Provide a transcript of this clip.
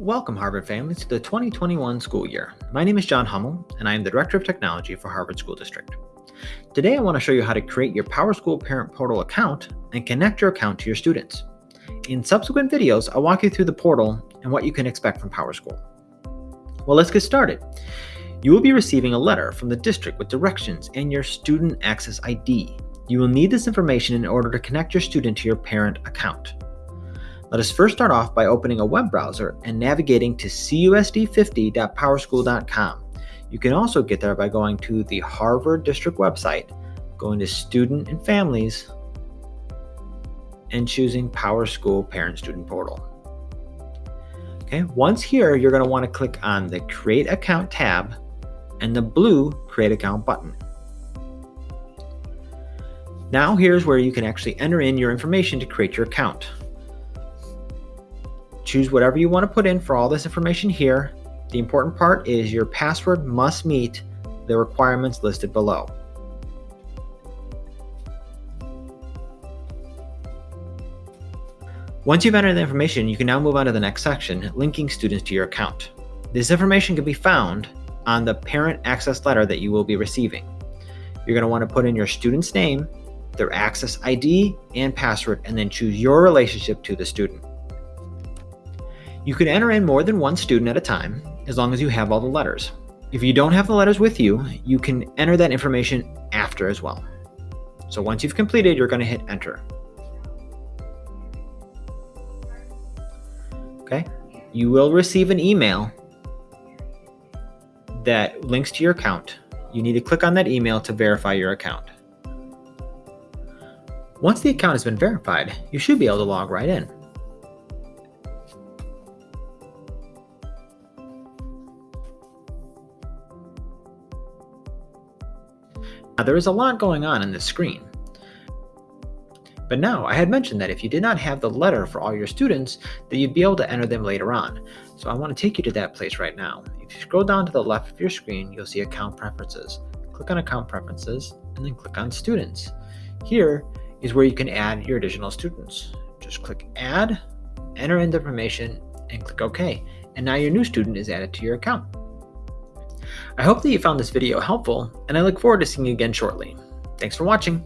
Welcome, Harvard families, to the 2021 school year. My name is John Hummel, and I am the Director of Technology for Harvard School District. Today, I want to show you how to create your PowerSchool Parent Portal account and connect your account to your students. In subsequent videos, I'll walk you through the portal and what you can expect from PowerSchool. Well, let's get started. You will be receiving a letter from the district with directions and your student access ID. You will need this information in order to connect your student to your parent account. Let us first start off by opening a web browser and navigating to cusd50.powerschool.com. You can also get there by going to the Harvard District website, going to Student and Families, and choosing PowerSchool Parent Student Portal. Okay, once here, you're going to want to click on the Create Account tab and the blue Create Account button. Now here's where you can actually enter in your information to create your account. Choose whatever you want to put in for all this information here. The important part is your password must meet the requirements listed below. Once you've entered the information, you can now move on to the next section, linking students to your account. This information can be found on the parent access letter that you will be receiving. You're going to want to put in your student's name, their access ID, and password, and then choose your relationship to the student. You can enter in more than one student at a time, as long as you have all the letters. If you don't have the letters with you, you can enter that information after as well. So once you've completed, you're going to hit enter. Okay, you will receive an email that links to your account. You need to click on that email to verify your account. Once the account has been verified, you should be able to log right in. Now there is a lot going on in this screen. But now, I had mentioned that if you did not have the letter for all your students, that you'd be able to enter them later on. So I want to take you to that place right now. If you scroll down to the left of your screen, you'll see Account Preferences. Click on Account Preferences, and then click on Students. Here is where you can add your additional students. Just click Add, enter in the information, and click OK. And now your new student is added to your account. I hope that you found this video helpful, and I look forward to seeing you again shortly. Thanks for watching.